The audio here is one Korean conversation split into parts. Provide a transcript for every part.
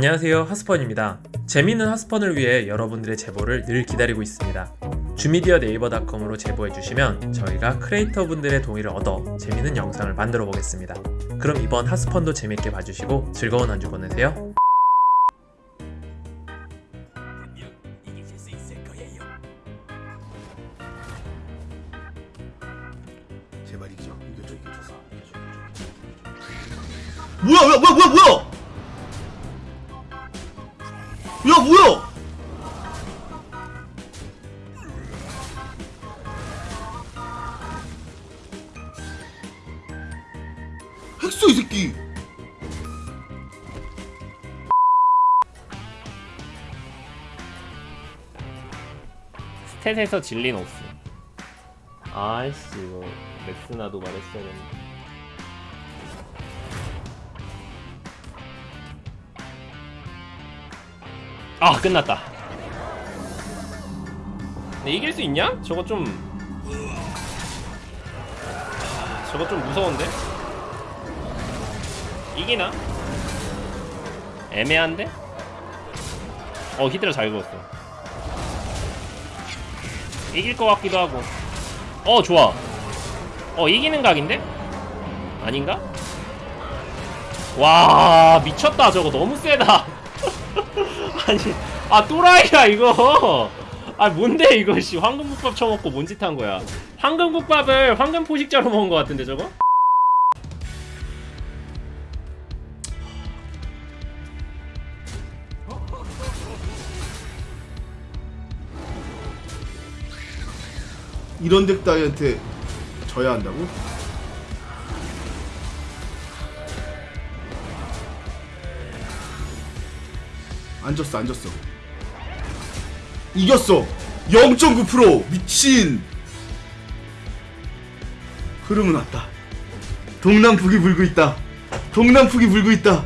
안녕하세요 하스펀입니다. 재미있는 하스펀을 위해 여러분들의 제보를 늘 기다리고 있습니다. 주미디어 네이버닷컴으로 제보해주시면 저희가 크리에이터 분들의 동의를 얻어 재미있는 영상을 만들어 보겠습니다. 그럼 이번 하스펀도 재밌게 봐주시고 즐거운 한주 보내세요 스탯에서 질린 옵스 아이씨 이거 렉스나도 말했어야 되는데 아 끝났다 근데 이길 수 있냐? 저거 좀 저거 좀 무서운데? 이기나? 애매한데? 어 히드라 잘 그었어 이길 것 같기도 하고. 어 좋아. 어 이기는 각인데? 아닌가? 와 미쳤다 저거. 너무 세다. 아니 아 또라이야 이거. 아 뭔데 이거 씨. 황금국밥 처먹고 뭔 짓 한 거야. 황금국밥을 황금 포식자로 먹은 것 같은데 저거? 이런 덱 따위한테 져야 한다고? 안 졌어, 안 졌어. 이겼어! 0.9% 미친! 흐름은 왔다. 동남북이 불고 있다. 동남북이 불고 있다.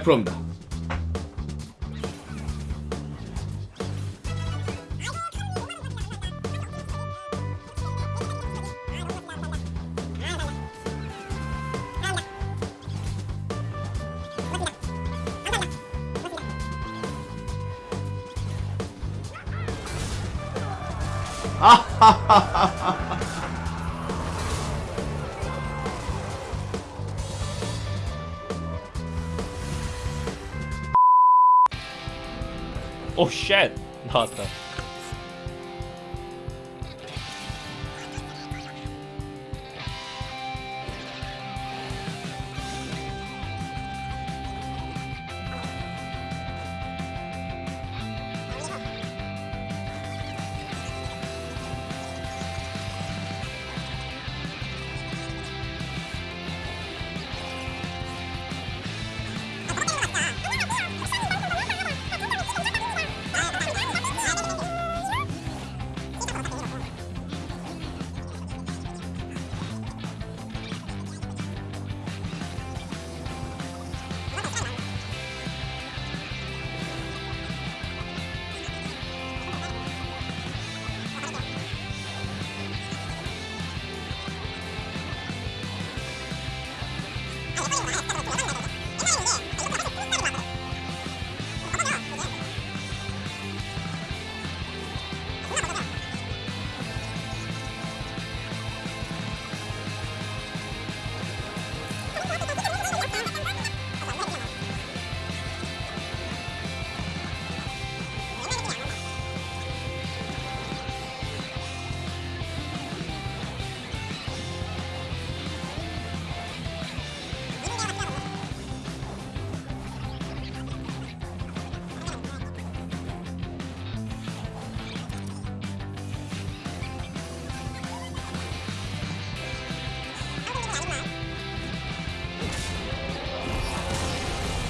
100%입니다. 오쉣 Ha ha ha!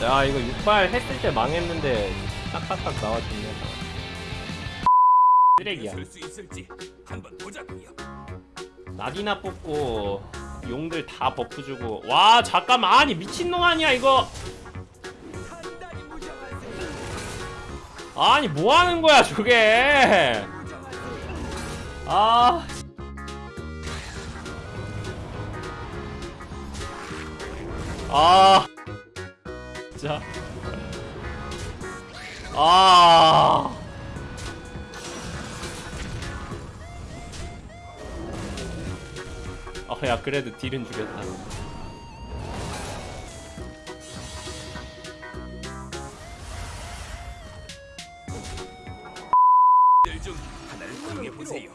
나왔다 야 이거 6발 했을 때 망했는데 딱딱딱 나와주네. 쓰레기야. 나디나 뽑고 용들 다 buff 주고. 와 잠깐만. 아니 미친놈 아니야 이거. 아니 뭐하는 거야 저게. 아. 아. 진짜. 아. 아, 야, 그래도 딜은 죽였다. 들중 하나를 보세요.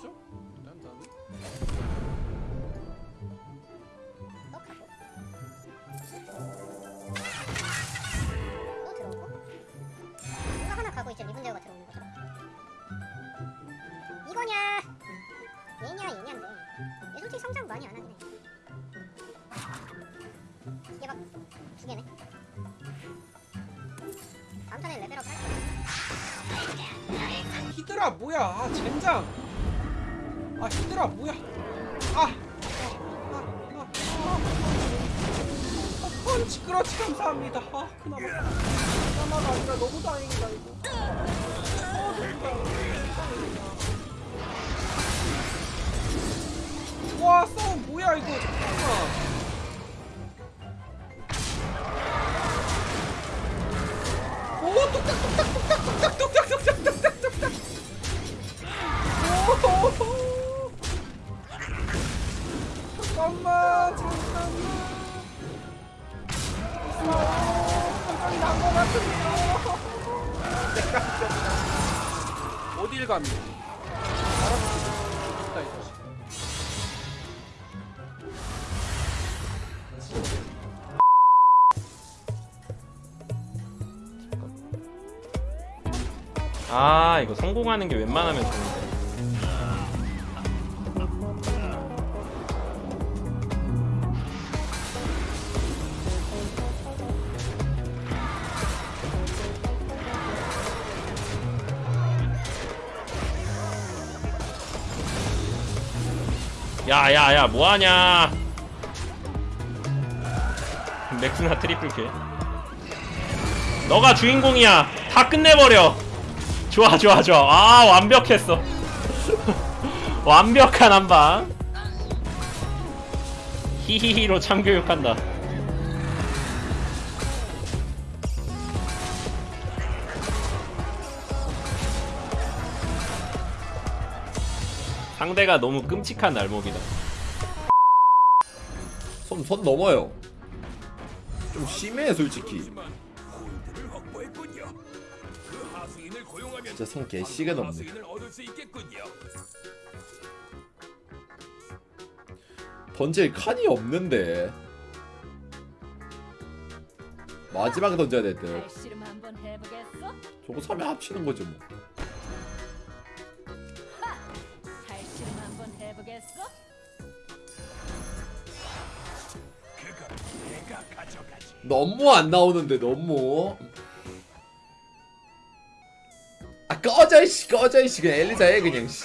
이거냐 얘냐 얘냐인데 얘 솔직히 성장 많이 안 하긴 해 이게 막 두 개네 다음 턴에 레벨업 할 거야 히드라 뭐야 아 젠장 아 히드라 뭐야 아, 아, 아, 아, 아. 어, 그렇지 감사합니다 아 그나마 그나마가 아니라 너무 다행이다 이거 아 와 싸움 뭐야 이거. 잠깐만. 오 뚝딱뚝딱뚝딱뚝딱뚝딱뚝딱뚝딱 오 잠깐만 잠깐만 잠깐이 난것 같은데요 어딜 갑니까 아, 이거 성공하는 게 웬만하면 좋은데. 야, 야, 야, 뭐하냐? 맥스나 triple kill. 너가 주인공이야. 다 끝내버려. 좋아, 좋아, 좋아. 아, 완벽했어. 완벽한 한방. 히히히로 참교육한다. 상대가 너무 끔찍한 날목이다. 손, 손 넘어요. 좀 심해, 솔직히. 진짜 손 개씨가 넘네. 던질 칸이 없는데. 마지막에 던져야 될 듯. 발씨름 한번 해보겠어? 저거 3에 합치는 거죠, 뭐. 너무 안 나오는데, 너무. 아, 꺼져, 이씨, 꺼져, 이씨. 그냥 엘리자 해, 그냥, 씨.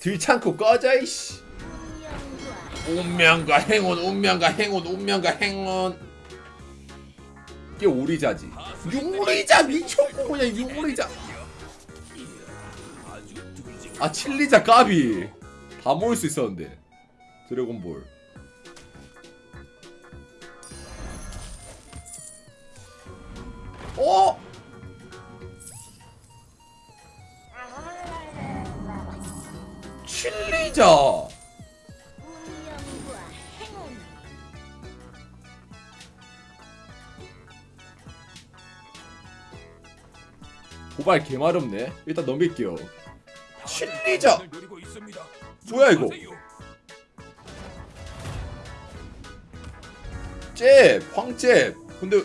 들창고 꺼져, 이씨. 운명과 행운, 운명과 행운, 운명과 행운. 이게 오리자지. 육리자 미쳤고 그냥 육리자. 아 칠리자 까비. 다 모을 수 있었는데. 드래곤볼. 어? 칠리자. 고발 개마렵네. 일단 넘길게요. 칠리자. 뭐야, 이거? 잽, 황잽. 근데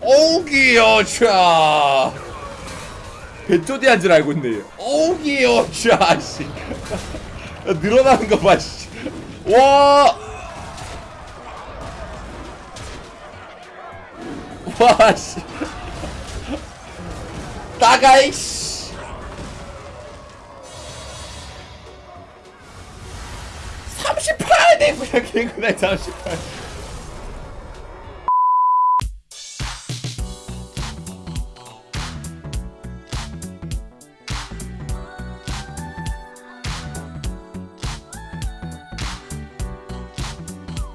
어우기여차. 배조디한 줄 알고 있네. 어우기여차 씨. 늘어나는 거 봐. 씨. 와. 와 씨. 나가이 씨. 삼십팔 개구나 개구나 38